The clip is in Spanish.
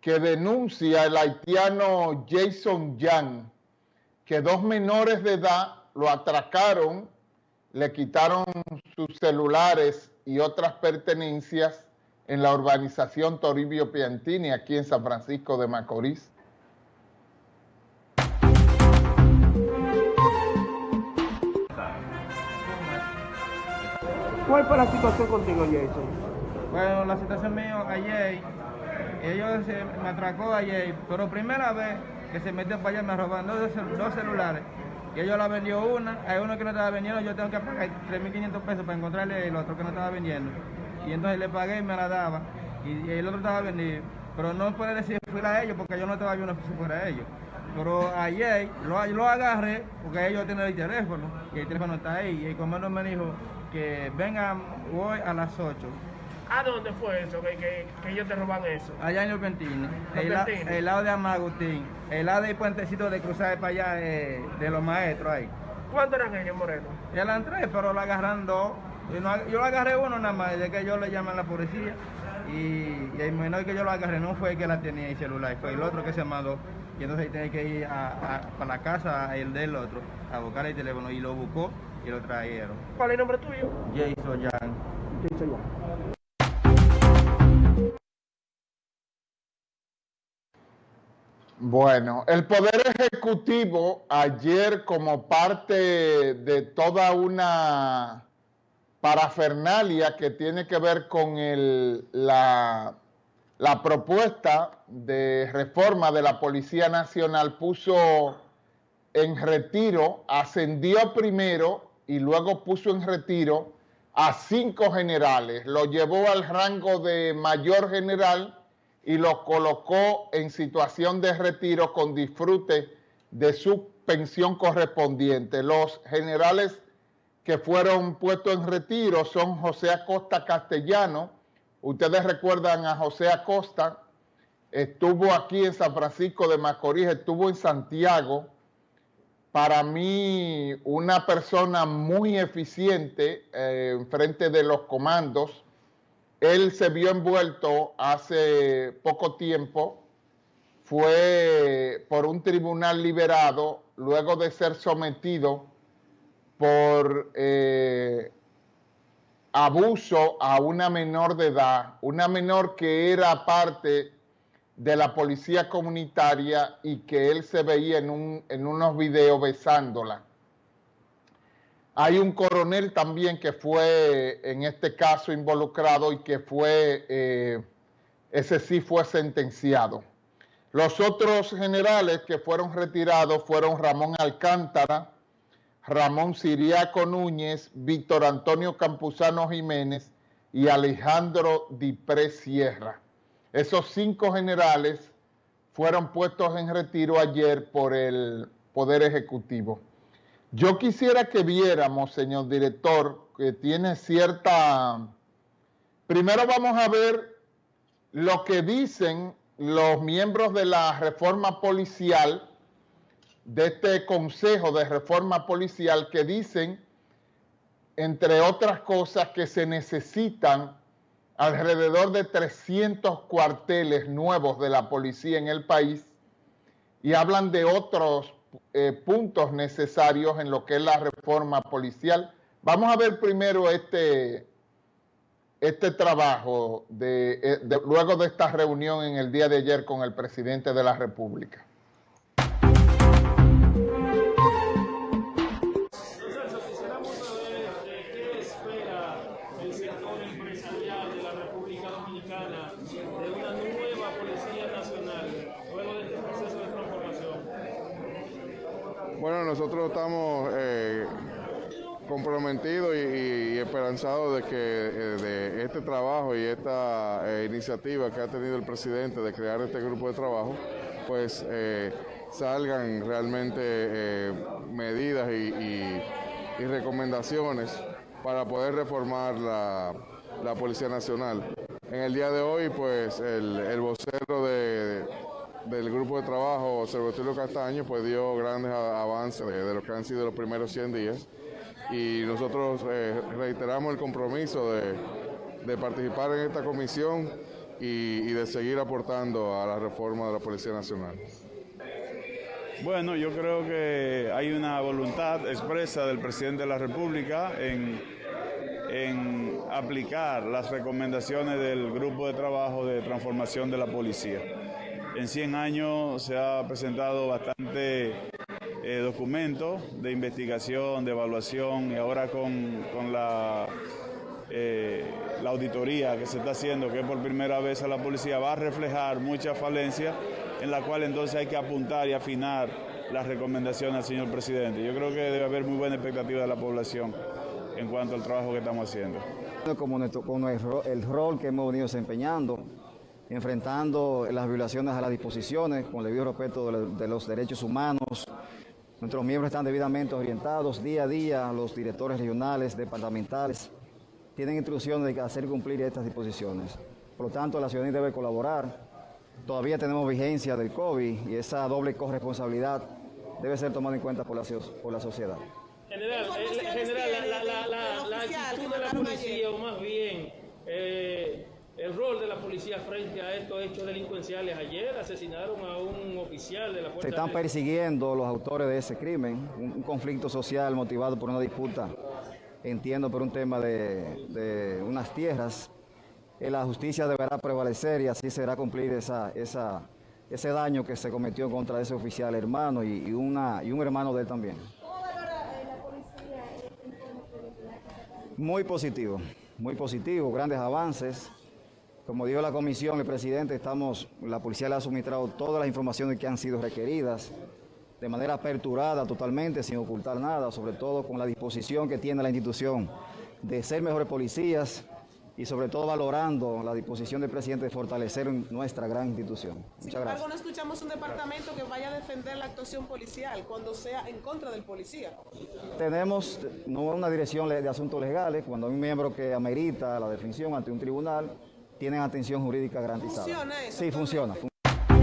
que denuncia el haitiano Jason Young que dos menores de edad lo atracaron, le quitaron sus celulares y otras pertenencias en la urbanización Toribio Piantini, aquí en San Francisco de Macorís. ¿Cuál fue la situación contigo, Jason? Bueno, la situación mía ayer, ellos me atracó ayer, pero primera vez que se metió para allá me robaron dos, celulares. Ellos la vendió una, hay uno que no estaba vendiendo, yo tengo que pagar 3.500 pesos para encontrarle el otro que no estaba vendiendo. Y entonces le pagué y me la daba. Y, el otro estaba vendido. Pero no puede decir que fuera a ellos porque yo no estaba viendo si fuera a ellos. Pero ayer lo, lo agarré porque ellos tienen el teléfono y el teléfono está ahí. Y el comando me dijo que vengan hoy a las 8 ¿A dónde fue eso? Que, ellos te roban eso. Allá en Los Pentines. El, lado de Amagustín. El lado del puentecito de cruzar para allá eh, de los maestros ahí. ¿Cuántos eran ellos, Moreno? Eran tres, pero lo agarran dos. Yo, lo agarré uno nada más, de que yo le llaman a la policía. Y, el menor que yo lo agarré no fue el que la tenía en celular, fue el otro que se mandó. Y entonces ahí tenía que ir a, para la casa, el del otro, a buscar el teléfono. Y lo buscó y lo trajeron. ¿Cuál es el nombre tuyo? Jason Young. Jason Young. Bueno, el Poder Ejecutivo ayer como parte de toda una parafernalia que tiene que ver con la, la propuesta de reforma de la Policía Nacional puso en retiro, ascendió primero y luego puso en retiro a cinco generales, lo llevó al rango de mayor general y lo colocó en situación de retiro con disfrute de su pensión correspondiente. Los generales que fueron puestos en retiro son José Acosta Castellano. Ustedes recuerdan a José Acosta, estuvo aquí en San Francisco de Macorís, estuvo en Santiago. Para mí, una persona muy eficiente eh, en frente de los comandos, él se vio envuelto hace poco tiempo, fue por un tribunal liberado luego de ser sometido por eh, abuso a una menor de edad, una menor que era parte de la policía comunitaria y que él se veía en, en unos videos besándola. Hay un coronel también que fue en este caso involucrado y que fue, eh, ese sí fue sentenciado. Los otros generales que fueron retirados fueron Ramón Alcántara, Ramón Siriaco Núñez, Víctor Antonio Campuzano Jiménez y Alejandro Dipré Sierra. Esos cinco generales fueron puestos en retiro ayer por el Poder Ejecutivo. Yo quisiera que viéramos, señor director, que tiene cierta... Primero vamos a ver lo que dicen los miembros de la reforma policial, de este Consejo de Reforma Policial, que dicen, entre otras cosas, que se necesitan alrededor de 300 cuarteles nuevos de la policía en el país y hablan de otros eh, puntos necesarios en lo que es la reforma policial. Vamos a ver primero este, este trabajo de, eh, luego de esta reunión en el día de ayer con el presidente de la República. Bueno, nosotros estamos eh, comprometidos y, esperanzados de que eh, de este trabajo y esta eh, iniciativa que ha tenido el presidente de crear este grupo de trabajo, pues salgan realmente medidas y, recomendaciones para poder reformar la, Policía Nacional. En el día de hoy, pues el vocero de del grupo de trabajo Observatorio Castaño pues dio grandes avances de, lo que han sido los primeros 100 días y nosotros eh, reiteramos el compromiso de, participar en esta comisión y, y de seguir aportando a la reforma de la Policía Nacional. Bueno, yo creo que hay una voluntad expresa del presidente de la República en, en aplicar las recomendaciones del grupo de trabajo de transformación de la policía. En 100 años se ha presentado bastante eh, documentos de investigación, de evaluación y ahora con, con la, eh, la auditoría que se está haciendo, que por primera vez a la policía va a reflejar muchas falencias en la cual entonces hay que apuntar y afinar las recomendaciones al señor presidente. Yo creo que debe haber muy buena expectativa de la población en cuanto al trabajo que estamos haciendo. Como nuestro, con el, el rol que hemos venido desempeñando, enfrentando las violaciones a las disposiciones con el debido respeto de, lo- de los derechos humanos. Nuestros miembros están debidamente orientados día a día, los directores regionales, departamentales, tienen instrucciones de hacer cumplir estas disposiciones. Por lo tanto, la ciudadanía debe colaborar. Todavía tenemos vigencia del COVID y esa doble corresponsabilidad debe ser tomada en cuenta por la, so- por la sociedad. General, ¿Qué eh, general, la, la, tiene la, la, del la oficial actitud de la policía, ayer? o más bien eh, el rol de la policía frente a estos hechos delincuenciales. Ayer asesinaron a un oficial de la Se Fuerza están Aérea. persiguiendo los autores de ese crimen, un, conflicto social motivado por una disputa, entiendo, por un tema de, de unas tierras. Eh, La justicia deberá prevalecer y así será cumplir esa, esa, ese daño que se cometió contra ese oficial hermano y, y una, y un hermano de él también. Muy positivo, muy positivo, grandes avances. Como dijo la comisión, el presidente, estamos, la policía le ha suministrado todas las informaciones que han sido requeridas de manera aperturada totalmente, sin ocultar nada, sobre todo con la disposición que tiene la institución de ser mejores policías y sobre todo valorando la disposición del presidente de fortalecer nuestra gran institución. Sin Muchas embargo, gracias. no escuchamos un departamento que vaya a defender la actuación policial cuando sea en contra del policía. Tenemos no una dirección de asuntos legales, cuando hay un miembro que amerita la definición ante un tribunal, tienen atención jurídica garantizada. ¿Funciona eso Sí, funciona.